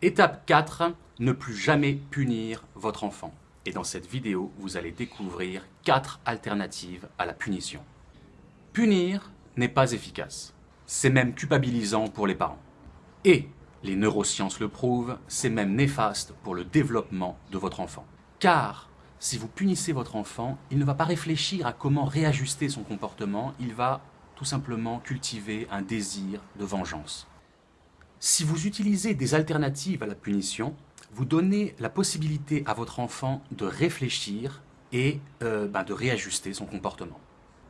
Étape 4, ne plus jamais punir votre enfant. Et dans cette vidéo, vous allez découvrir 4 alternatives à la punition. Punir n'est pas efficace. C'est même culpabilisant pour les parents. Et, les neurosciences le prouvent, c'est même néfaste pour le développement de votre enfant. Car, si vous punissez votre enfant, il ne va pas réfléchir à comment réajuster son comportement, il va tout simplement cultiver un désir de vengeance. Si vous utilisez des alternatives à la punition, vous donnez la possibilité à votre enfant de réfléchir et euh, ben, de réajuster son comportement,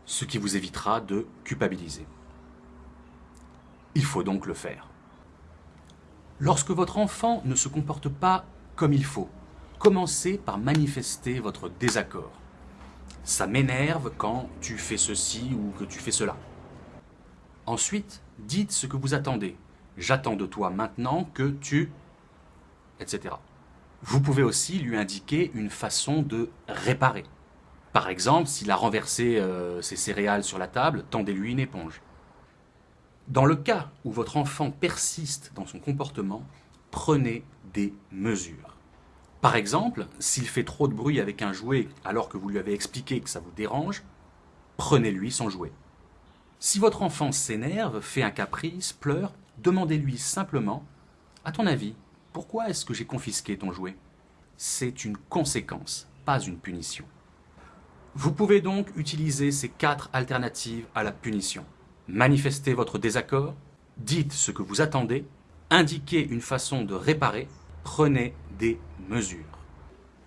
ce qui vous évitera de culpabiliser. Il faut donc le faire. Lorsque votre enfant ne se comporte pas comme il faut, commencez par manifester votre désaccord. Ça m'énerve quand tu fais ceci ou que tu fais cela. Ensuite, dites ce que vous attendez, j'attends de toi maintenant que tu... etc. Vous pouvez aussi lui indiquer une façon de réparer. Par exemple, s'il a renversé euh, ses céréales sur la table, tendez-lui une éponge. Dans le cas où votre enfant persiste dans son comportement, prenez des mesures. Par exemple, s'il fait trop de bruit avec un jouet alors que vous lui avez expliqué que ça vous dérange, prenez-lui son jouet. Si votre enfant s'énerve, fait un caprice, pleure, demandez-lui simplement « À ton avis, pourquoi est-ce que j'ai confisqué ton jouet ?» C'est une conséquence, pas une punition. Vous pouvez donc utiliser ces quatre alternatives à la punition. Manifestez votre désaccord, dites ce que vous attendez, indiquez une façon de réparer, prenez des mesures.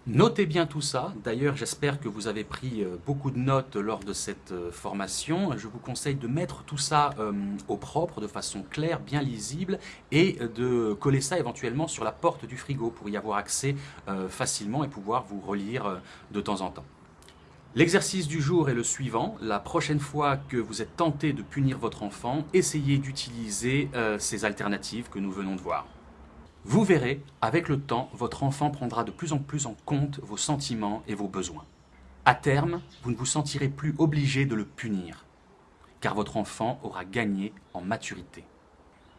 Notez bien tout ça, d'ailleurs j'espère que vous avez pris euh, beaucoup de notes lors de cette euh, formation. Je vous conseille de mettre tout ça euh, au propre, de façon claire, bien lisible, et de coller ça éventuellement sur la porte du frigo pour y avoir accès facilement et pouvoir vous relire de temps en temps. L'exercice du jour est le suivant. La prochaine fois que vous êtes tenté de punir votre enfant, essayez d'utiliser ces alternatives que nous venons de voir. Vous verrez, avec le temps, votre enfant prendra de plus en plus en compte vos sentiments et vos besoins. À terme, vous ne vous sentirez plus obligé de le punir, car votre enfant aura gagné en maturité.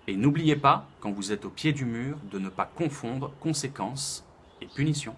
Et n'oubliez pas, quand vous êtes au pied du mur, de ne pas confondre conséquences et punition.